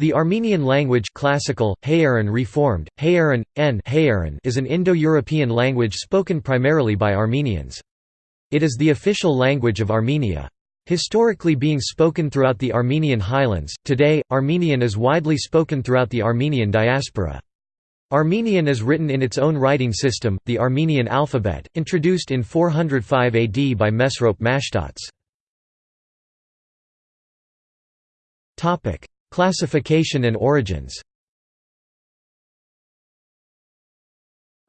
The Armenian language classical, Hayaran reformed, Hayaran, N Hayaran is an Indo-European language spoken primarily by Armenians. It is the official language of Armenia. Historically being spoken throughout the Armenian highlands, today, Armenian is widely spoken throughout the Armenian diaspora. Armenian is written in its own writing system, the Armenian alphabet, introduced in 405 AD by Mesrop Mashtots. Classification and origins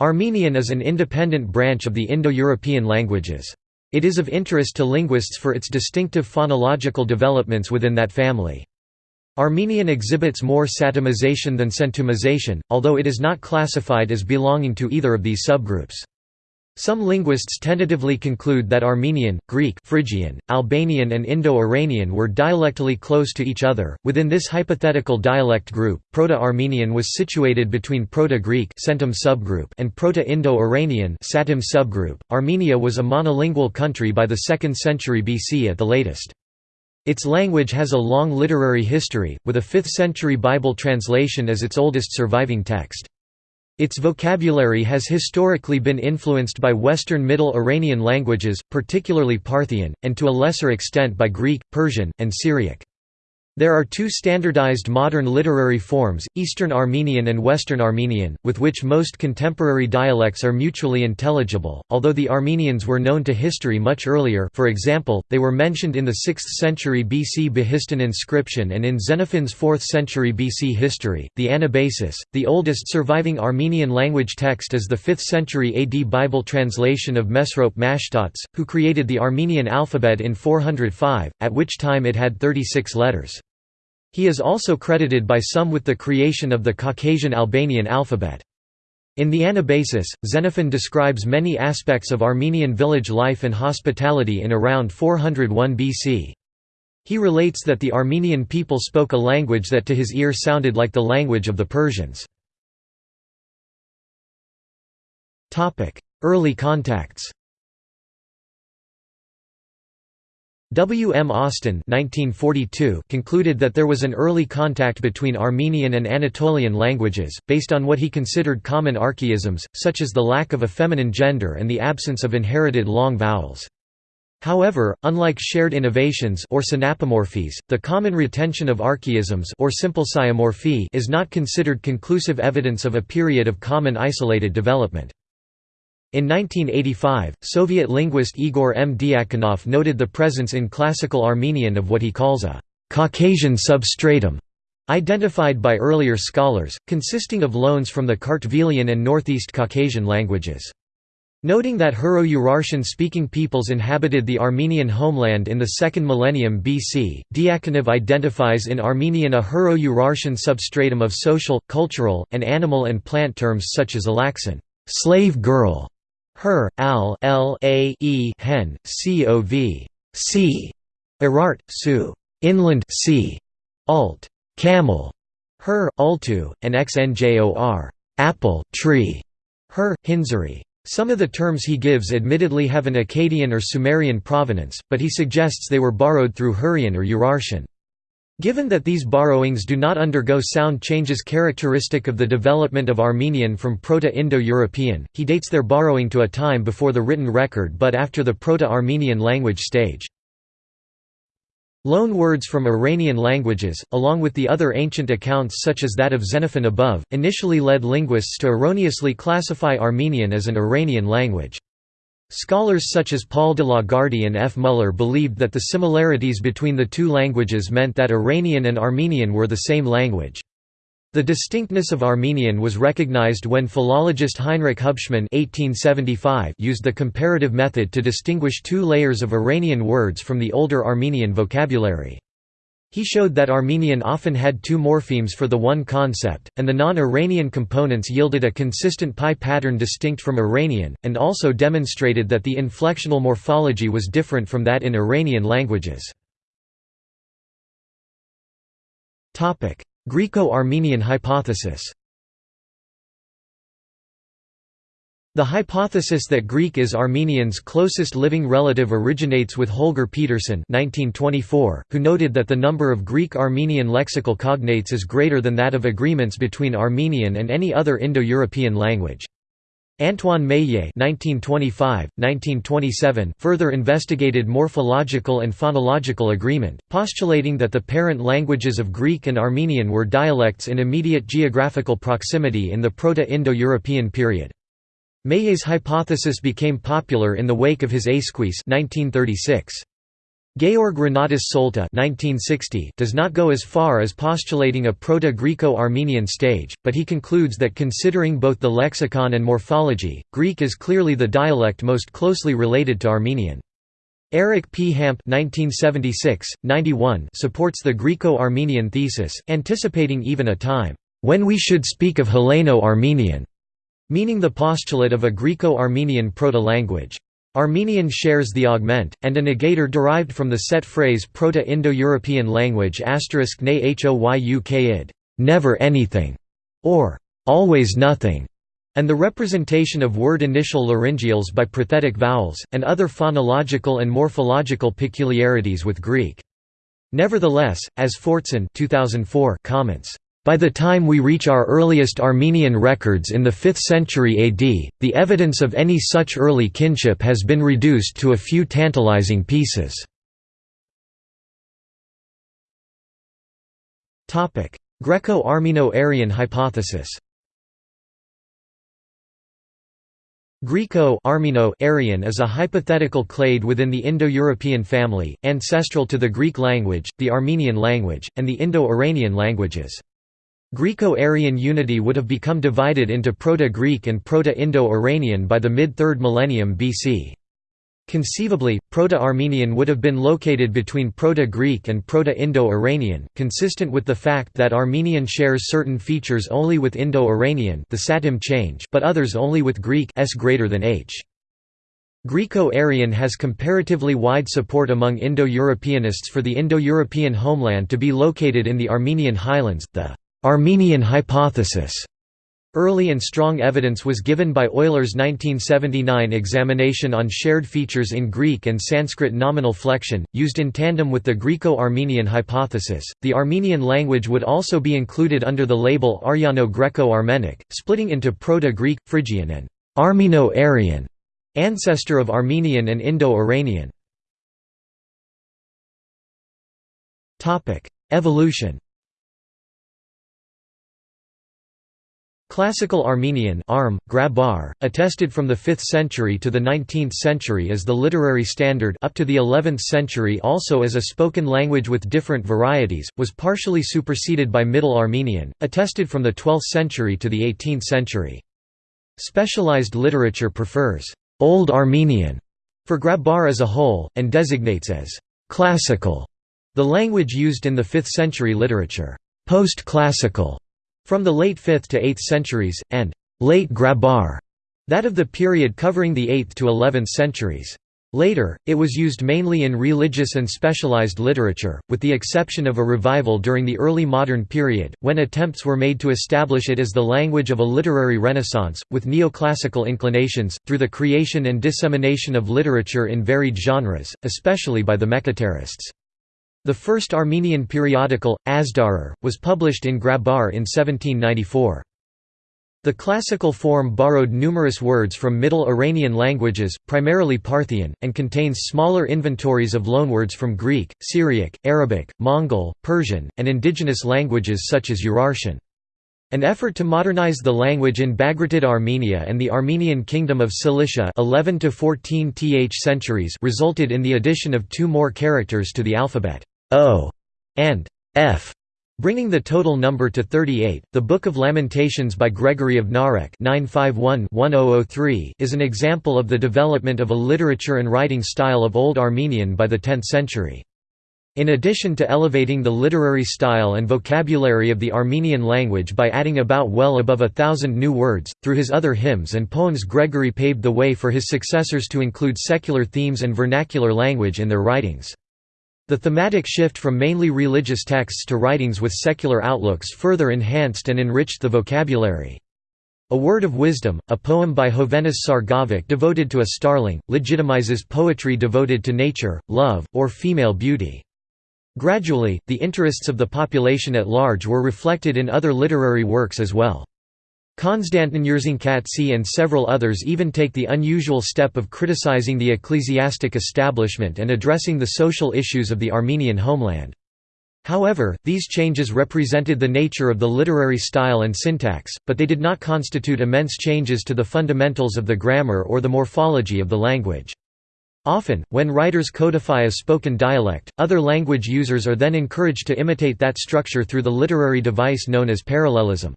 Armenian is an independent branch of the Indo-European languages. It is of interest to linguists for its distinctive phonological developments within that family. Armenian exhibits more satemization than centumization, although it is not classified as belonging to either of these subgroups. Some linguists tentatively conclude that Armenian, Greek, Phrygian, Albanian, and Indo-Iranian were dialectally close to each other. Within this hypothetical dialect group, Proto-Armenian was situated between Proto-Greek (Centum subgroup) and Proto-Indo-Iranian (Satem subgroup). Armenia was a monolingual country by the 2nd century BC at the latest. Its language has a long literary history, with a 5th century Bible translation as its oldest surviving text. Its vocabulary has historically been influenced by Western Middle Iranian languages, particularly Parthian, and to a lesser extent by Greek, Persian, and Syriac. There are two standardized modern literary forms, Eastern Armenian and Western Armenian, with which most contemporary dialects are mutually intelligible, although the Armenians were known to history much earlier for example, they were mentioned in the 6th century BC Behistun inscription and in Xenophon's 4th century BC history. The Anabasis, the oldest surviving Armenian language text is the 5th century AD Bible translation of Mesrop Mashtots, who created the Armenian alphabet in 405, at which time it had 36 letters. He is also credited by some with the creation of the Caucasian Albanian alphabet. In the Anabasis, Xenophon describes many aspects of Armenian village life and hospitality in around 401 BC. He relates that the Armenian people spoke a language that to his ear sounded like the language of the Persians. Early contacts W. M. Austin 1942 concluded that there was an early contact between Armenian and Anatolian languages, based on what he considered common archaisms, such as the lack of a feminine gender and the absence of inherited long vowels. However, unlike shared innovations or synapomorphies, the common retention of archaisms or simple is not considered conclusive evidence of a period of common isolated development. In 1985, Soviet linguist Igor M. Dyakonov noted the presence in classical Armenian of what he calls a «Caucasian substratum» identified by earlier scholars, consisting of loans from the Kartvelian and Northeast Caucasian languages. Noting that Hurro-Urartian-speaking peoples inhabited the Armenian homeland in the second millennium BC, Dyakonov identifies in Armenian a Hurro-Urartian substratum of social, cultural, and animal and plant terms such as alaxan slave girl", her, al l a e hen, cov c Irart, su inland sea, alt camel, her, altu, and xnjor apple tree, her, hinzari. Some of the terms he gives admittedly have an Akkadian or Sumerian provenance, but he suggests they were borrowed through Hurrian or Urartian. Given that these borrowings do not undergo sound changes characteristic of the development of Armenian from Proto-Indo-European, he dates their borrowing to a time before the written record but after the Proto-Armenian language stage. Loan words from Iranian languages, along with the other ancient accounts such as that of Xenophon above, initially led linguists to erroneously classify Armenian as an Iranian language. Scholars such as Paul de Lagarde and F. Muller believed that the similarities between the two languages meant that Iranian and Armenian were the same language. The distinctness of Armenian was recognized when philologist Heinrich Hubschmann used the comparative method to distinguish two layers of Iranian words from the older Armenian vocabulary. He showed that Armenian often had two morphemes for the one concept, and the non-Iranian components yielded a consistent pi pattern distinct from Iranian, and also demonstrated that the inflectional morphology was different from that in Iranian languages. Greco-Armenian hypothesis The hypothesis that Greek is Armenians' closest living relative originates with Holger Pedersen who noted that the number of Greek-Armenian lexical cognates is greater than that of agreements between Armenian and any other Indo-European language. Antoine Meillet (1925–1927) further investigated morphological and phonological agreement, postulating that the parent languages of Greek and Armenian were dialects in immediate geographical proximity in the Proto-Indo-European period. Meillet's hypothesis became popular in the wake of his Esquisse 1936. Georg Renatus Solta does not go as far as postulating a Proto-Greco-Armenian stage, but he concludes that considering both the lexicon and morphology, Greek is clearly the dialect most closely related to Armenian. Eric P. Hamp supports the Greco-Armenian thesis, anticipating even a time, "...when we should speak of Helleno-Armenian." Meaning the postulate of a Greco-Armenian proto-language. Armenian shares the augment, and a negator derived from the set phrase Proto-Indo-European language asterisk ne hoyukid never anything, or always nothing, and the representation of word initial laryngeals by prothetic vowels, and other phonological and morphological peculiarities with Greek. Nevertheless, as Fortson 2004 comments, by the time we reach our earliest Armenian records in the 5th century AD, the evidence of any such early kinship has been reduced to a few tantalizing pieces. Greco-Armeno-Aryan hypothesis Greco-Armeno-Aryan is a hypothetical clade within the Indo-European family, ancestral to the Greek language, the Armenian language, and the Indo-Iranian languages. Greco-Aryan unity would have become divided into Proto-Greek and Proto-Indo-Iranian by the mid-3rd millennium BC. Conceivably, Proto-Armenian would have been located between Proto-Greek and Proto-Indo-Iranian, consistent with the fact that Armenian shares certain features only with Indo-Iranian the Satem change but others only with Greek s greater than h. Greco-Aryan has comparatively wide support among Indo-Europeanists for the Indo-European homeland to be located in the Armenian highlands, the Armenian hypothesis. Early and strong evidence was given by Euler's 1979 examination on shared features in Greek and Sanskrit nominal flexion, used in tandem with the Greco-Armenian hypothesis. The Armenian language would also be included under the label Aryano-Greco-Armenic, splitting into Proto-Greek, Phrygian and Armeno-Aryan, ancestor of Armenian and Indo-Iranian. Evolution Classical Armenian Arm, Grabar, attested from the 5th century to the 19th century as the literary standard up to the 11th century also as a spoken language with different varieties, was partially superseded by Middle Armenian, attested from the 12th century to the 18th century. Specialized literature prefers «Old Armenian» for Grabar as a whole, and designates as «classical» the language used in the 5th century literature «post-classical» From the late 5th to 8th centuries, and late Grabar, that of the period covering the 8th to 11th centuries. Later, it was used mainly in religious and specialized literature, with the exception of a revival during the early modern period, when attempts were made to establish it as the language of a literary renaissance, with neoclassical inclinations, through the creation and dissemination of literature in varied genres, especially by the Mekhitarists. The first Armenian periodical, Azdarar, was published in Grabar in 1794. The classical form borrowed numerous words from Middle Iranian languages, primarily Parthian, and contains smaller inventories of loanwords from Greek, Syriac, Arabic, Mongol, Persian, and indigenous languages such as Urartian. An effort to modernize the language in Bagratid Armenia and the Armenian Kingdom of Cilicia 11 to 14 th centuries resulted in the addition of two more characters to the alphabet. O and F, bringing the total number to 38. The Book of Lamentations by Gregory of Narek oh oh is an example of the development of a literature and writing style of Old Armenian by the 10th century. In addition to elevating the literary style and vocabulary of the Armenian language by adding about well above a thousand new words, through his other hymns and poems Gregory paved the way for his successors to include secular themes and vernacular language in their writings. The thematic shift from mainly religious texts to writings with secular outlooks further enhanced and enriched the vocabulary. A Word of Wisdom, a poem by Hovhannes Sarkavag devoted to a starling, legitimizes poetry devoted to nature, love, or female beauty. Gradually, the interests of the population at large were reflected in other literary works as well. Konstantin Yerzhankatsi and several others even take the unusual step of criticizing the ecclesiastic establishment and addressing the social issues of the Armenian homeland. However, these changes represented the nature of the literary style and syntax, but they did not constitute immense changes to the fundamentals of the grammar or the morphology of the language. Often, when writers codify a spoken dialect, other language users are then encouraged to imitate that structure through the literary device known as parallelism.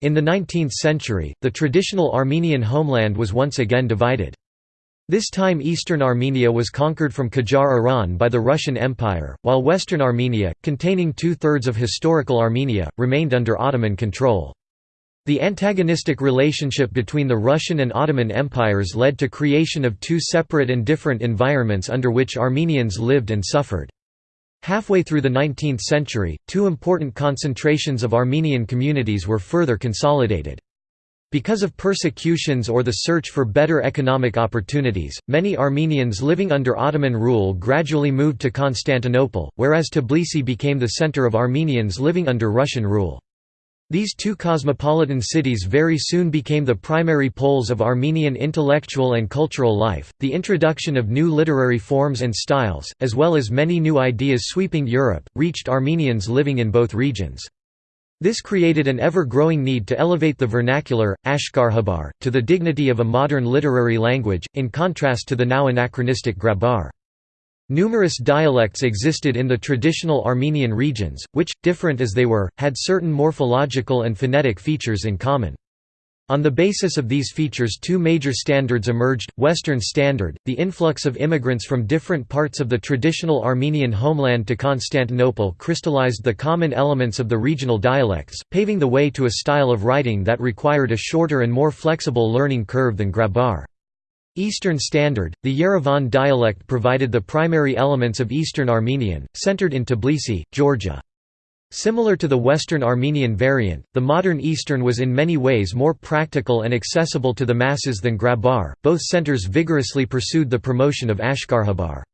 In the 19th century, the traditional Armenian homeland was once again divided. This time eastern Armenia was conquered from Qajar Iran by the Russian Empire, while western Armenia, containing two-thirds of historical Armenia, remained under Ottoman control. The antagonistic relationship between the Russian and Ottoman empires led to creation of two separate and different environments under which Armenians lived and suffered. Halfway through the 19th century, two important concentrations of Armenian communities were further consolidated. Because of persecutions or the search for better economic opportunities, many Armenians living under Ottoman rule gradually moved to Constantinople, whereas Tbilisi became the center of Armenians living under Russian rule. These two cosmopolitan cities very soon became the primary poles of Armenian intellectual and cultural life. The introduction of new literary forms and styles, as well as many new ideas sweeping Europe, reached Armenians living in both regions. This created an ever-growing need to elevate the vernacular, Ashkharhabar, to the dignity of a modern literary language, in contrast to the now anachronistic Grabar. Numerous dialects existed in the traditional Armenian regions, which, different as they were, had certain morphological and phonetic features in common. On the basis of these features two major standards emerged, Western Standard, the influx of immigrants from different parts of the traditional Armenian homeland to Constantinople crystallized the common elements of the regional dialects, paving the way to a style of writing that required a shorter and more flexible learning curve than Grabar. Eastern Standard, the Yerevan dialect provided the primary elements of Eastern Armenian, centered in Tbilisi, Georgia. Similar to the Western Armenian variant, the modern Eastern was in many ways more practical and accessible to the masses than Grabar. Both centers vigorously pursued the promotion of Ashkharhabar.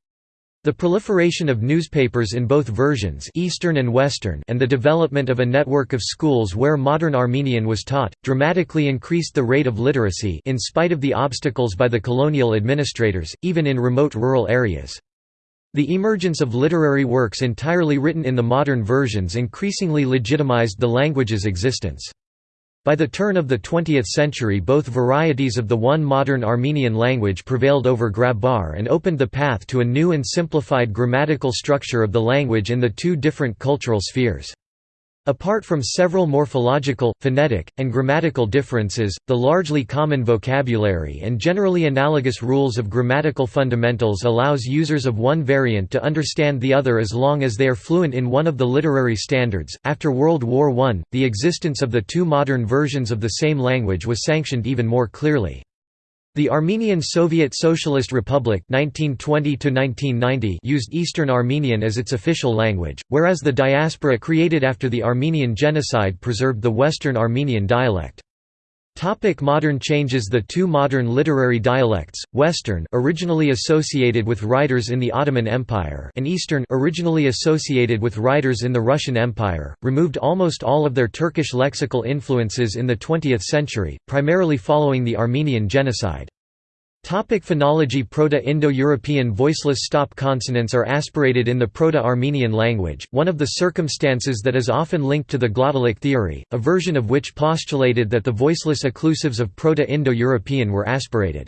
The proliferation of newspapers in both versions Eastern and, Western and the development of a network of schools where modern Armenian was taught, dramatically increased the rate of literacy in spite of the obstacles by the colonial administrators, even in remote rural areas. The emergence of literary works entirely written in the modern versions increasingly legitimized the language's existence. By the turn of the 20th century both varieties of the one modern Armenian language prevailed over Grabar and opened the path to a new and simplified grammatical structure of the language in the two different cultural spheres. Apart from several morphological, phonetic, and grammatical differences, the largely common vocabulary and generally analogous rules of grammatical fundamentals allows users of one variant to understand the other as long as they are fluent in one of the literary standards. After World War I, the existence of the two modern versions of the same language was sanctioned even more clearly. The Armenian Soviet Socialist Republic 1920 used Eastern Armenian as its official language, whereas the diaspora created after the Armenian Genocide preserved the Western Armenian dialect. Topic modern changes The two modern literary dialects, Western originally associated with writers in the Ottoman Empire and Eastern originally associated with writers in the Russian Empire, removed almost all of their Turkish lexical influences in the 20th century, primarily following the Armenian Genocide. Topic phonology Proto-Indo-European voiceless stop consonants are aspirated in the Proto-Armenian language, one of the circumstances that is often linked to the glottalic theory, a version of which postulated that the voiceless occlusives of Proto-Indo-European were aspirated.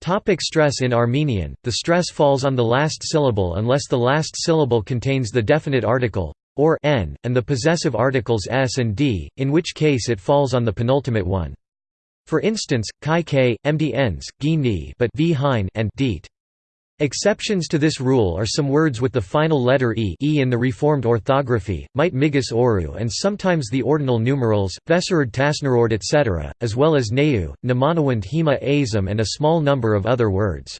Topic stress In Armenian, the stress falls on the last syllable unless the last syllable contains the definite article or n, and the possessive articles s and d, in which case it falls on the penultimate one. For instance, chi k, mdns, gi but v hein and deet. Exceptions to this rule are some words with the final letter e, e in the reformed orthography, might migas oru and sometimes the ordinal numerals, vesarud tasnarord etc., as well as neu, namanawand hema azam and a small number of other words.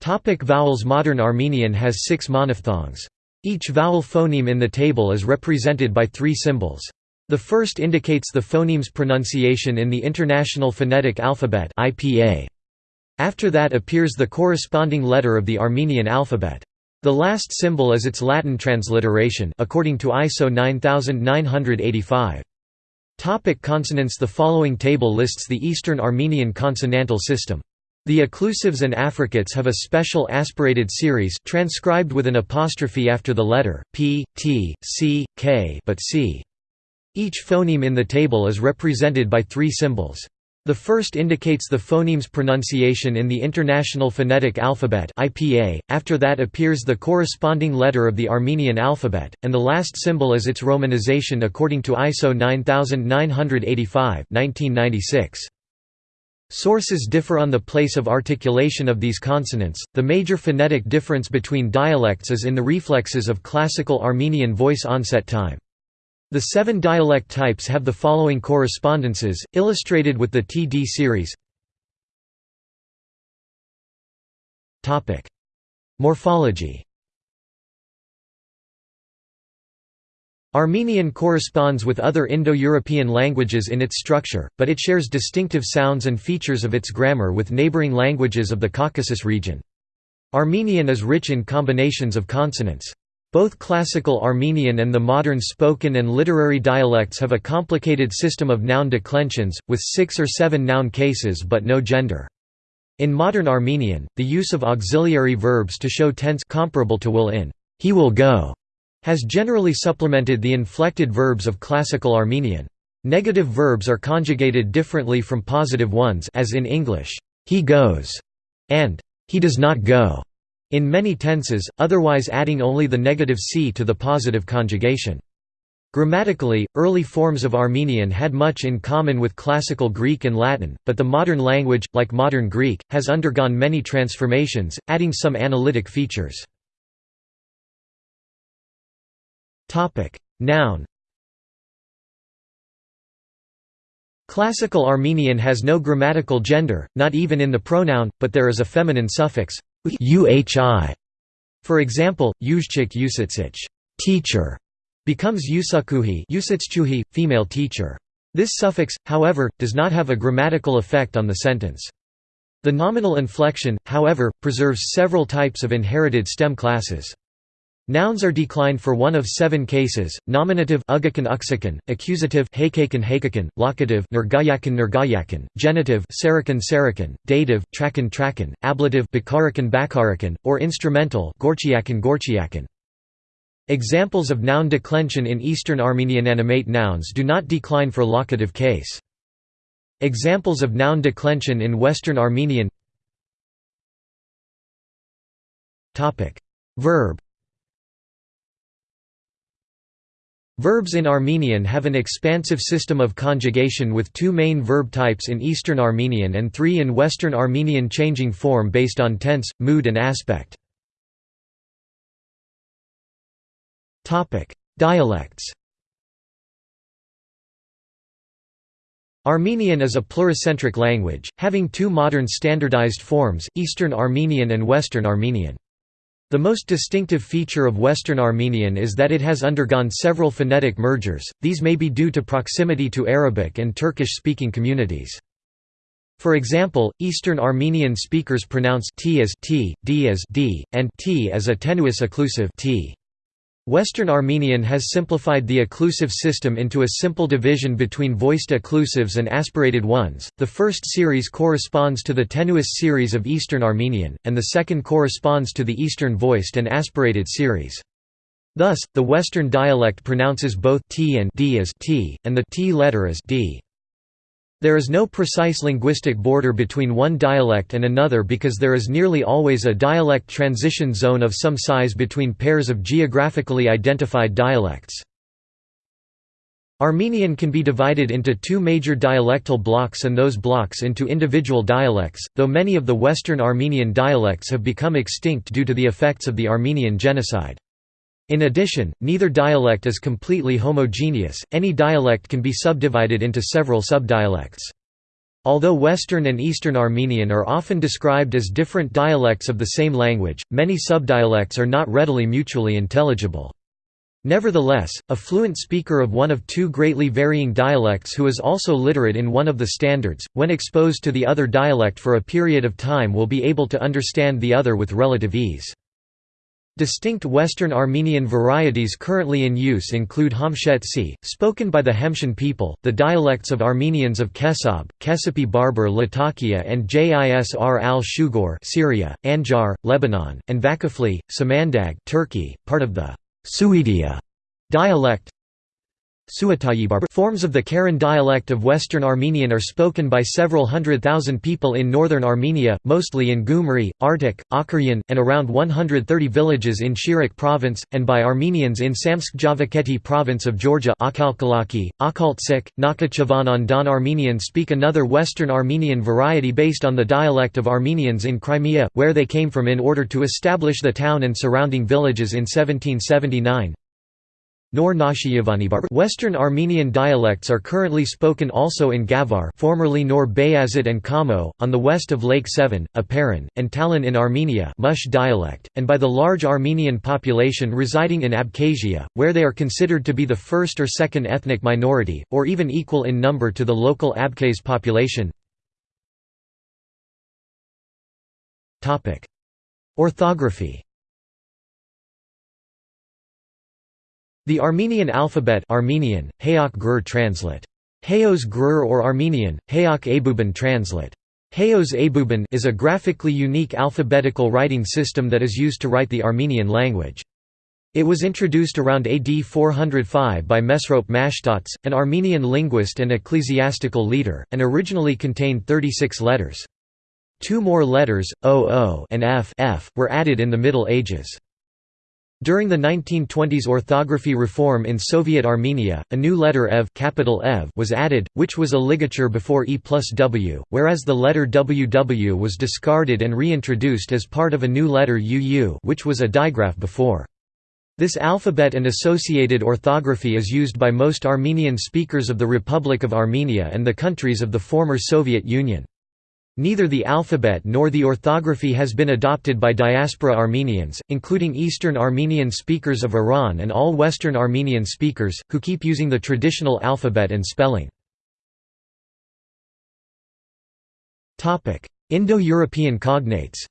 Topic vowels Modern Armenian has six monophthongs. Each vowel phoneme in the table is represented by three symbols. The first indicates the phoneme's pronunciation in the International Phonetic Alphabet After that appears the corresponding letter of the Armenian alphabet. The last symbol is its Latin transliteration according to ISO 9985. Topic consonants The following table lists the Eastern Armenian consonantal system. The occlusives and affricates have a special aspirated series transcribed with an apostrophe after the letter p, t, c, k but c. Each phoneme in the table is represented by three symbols. The first indicates the phoneme's pronunciation in the International Phonetic Alphabet (IPA). After that appears the corresponding letter of the Armenian alphabet, and the last symbol is its romanization according to ISO 9985 (1996). Sources differ on the place of articulation of these consonants. The major phonetic difference between dialects is in the reflexes of classical Armenian voice onset time. The seven dialect types have the following correspondences, illustrated with the TD series Morphology Armenian corresponds with other Indo-European languages in its structure, but it shares distinctive sounds and features of its grammar with neighboring languages of the Caucasus region. Armenian is rich in combinations of consonants. Both Classical Armenian and the modern spoken and literary dialects have a complicated system of noun declensions, with six or seven noun cases but no gender. In modern Armenian, the use of auxiliary verbs to show tense comparable to will in he will go has generally supplemented the inflected verbs of Classical Armenian. Negative verbs are conjugated differently from positive ones as in English, he goes, and he does not go in many tenses, otherwise adding only the negative c to the positive conjugation. Grammatically, early forms of Armenian had much in common with Classical Greek and Latin, but the modern language, like modern Greek, has undergone many transformations, adding some analytic features. Noun Classical Armenian has no grammatical gender, not even in the pronoun, but there is a feminine suffix, uhi. For example, yuzchik usitsich teacher becomes yusakuhi usitschuhi, female teacher. This suffix, however, does not have a grammatical effect on the sentence. The nominal inflection, however, preserves several types of inherited stem classes. Nouns are declined for one of seven cases: nominative ugakan accusative hakakan hakakan, locative nergayakan nergayakan, genitive sarakan sarakan, dative trakan trakan, ablative bakarakan bakarakan, or instrumental gorchiakan gorchiakan. Examples of noun declension in Eastern Armenian animate nouns do not decline for locative case. Examples of noun declension in Western Armenian Verb Verbs in Armenian have an expansive system of conjugation with two main verb types in Eastern Armenian and three in Western Armenian changing form based on tense, mood and aspect. Dialects Armenian is a pluricentric language, having two modern standardized forms, Eastern Armenian and Western Armenian. The most distinctive feature of Western Armenian is that it has undergone several phonetic mergers, these may be due to proximity to Arabic and Turkish-speaking communities. For example, Eastern Armenian speakers pronounce t as t, d as d, and t as a tenuous occlusive t. Western Armenian has simplified the occlusive system into a simple division between voiced occlusives and aspirated ones. The first series corresponds to the tenuous series of Eastern Armenian, and the second corresponds to the Eastern voiced and aspirated series. Thus, the Western dialect pronounces both t and d as t, and the t letter as d. There is no precise linguistic border between one dialect and another because there is nearly always a dialect transition zone of some size between pairs of geographically identified dialects. Armenian can be divided into two major dialectal blocks and those blocks into individual dialects, though many of the Western Armenian dialects have become extinct due to the effects of the Armenian genocide. In addition, neither dialect is completely homogeneous, any dialect can be subdivided into several subdialects. Although Western and Eastern Armenian are often described as different dialects of the same language, many subdialects are not readily mutually intelligible. Nevertheless, a fluent speaker of one of two greatly varying dialects who is also literate in one of the standards, when exposed to the other dialect for a period of time will be able to understand the other with relative ease. Distinct Western Armenian varieties currently in use include Hamshetsi, spoken by the Hemshin people, the dialects of Armenians of Kesab, Kesepi Barber Latakia and Jisr al-Shugor Syria, Anjar, Lebanon, and Vakafli, Samandag Turkey, part of the Suidia dialect Forms of the Karin dialect of Western Armenian are spoken by several hundred thousand people in northern Armenia, mostly in Gyumri, Artik, Akhuryan, and around 130 villages in Shirak province, and by Armenians in Samtskhe-Javakheti province of Georgia Akhalkalaki, Akhaltsik, Nakhichevan Don Armenian speak another Western Armenian variety based on the dialect of Armenians in Crimea, where they came from in order to establish the town and surrounding villages in 1779. Nor Western Armenian dialects are currently spoken also in Gavar formerly Nor Bayazit and Kamo, on the west of Lake Sevan, Aparan, and Talin in Armenia Mush dialect, and by the large Armenian population residing in Abkhazia, where they are considered to be the first or second ethnic minority, or even equal in number to the local Abkhaz population. Orthography The Armenian alphabet Armenian, Hayok Gur translate. Hayos Gur or Armenian, Hayok Abuban translate. Hayos Abuban is a graphically unique alphabetical writing system that is used to write the Armenian language. It was introduced around AD 405 by Mesrop Mashtots, an Armenian linguist and ecclesiastical leader, and originally contained 36 letters. Two more letters, OO and F, F were added in the Middle Ages. During the 1920s orthography reform in Soviet Armenia, a new letter EV, capital EV was added, which was a ligature before E plus W, whereas the letter WW was discarded and reintroduced as part of a new letter UU which was a digraph before. This alphabet and associated orthography is used by most Armenian speakers of the Republic of Armenia and the countries of the former Soviet Union. Neither the alphabet nor the orthography has been adopted by diaspora Armenians, including Eastern Armenian speakers of Iran and all Western Armenian speakers, who keep using the traditional alphabet and spelling. Indo-European cognates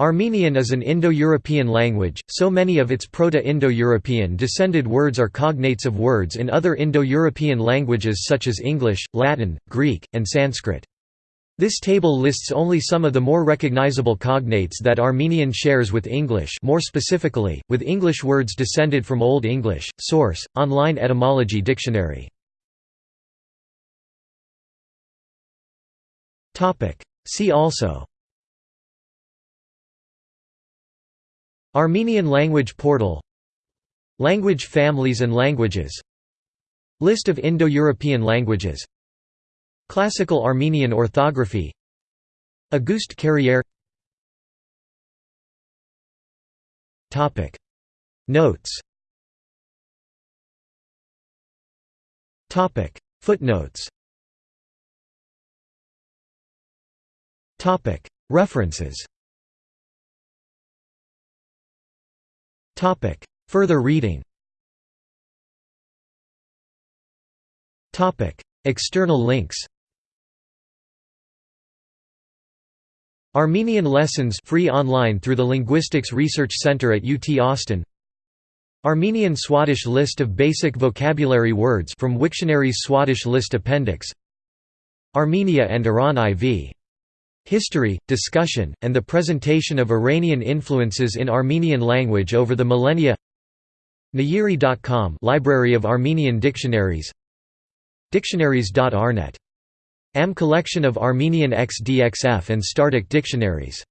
Armenian is an Indo-European language, so many of its Proto-Indo-European descended words are cognates of words in other Indo-European languages such as English, Latin, Greek, and Sanskrit. This table lists only some of the more recognizable cognates that Armenian shares with English more specifically, with English words descended from Old English. Source: Online Etymology Dictionary. See also Armenian language portal Language families and languages List of Indo-European languages Classical Armenian orthography Auguste Carrière. Notes. Footnotes. References Topic. Further reading. Topic. External links. Armenian lessons free online through the Linguistics Research Center at UT Austin. Armenian Swadesh list of basic vocabulary words from Wiktionary's Swadesh list appendix. Armenia and Iran IV History, discussion, and the presentation of Iranian influences in Armenian language over the millennia. Nayiri.com Library of Armenian Dictionaries. Dictionaries.arnet. Am collection of Armenian XDXF and StarDict dictionaries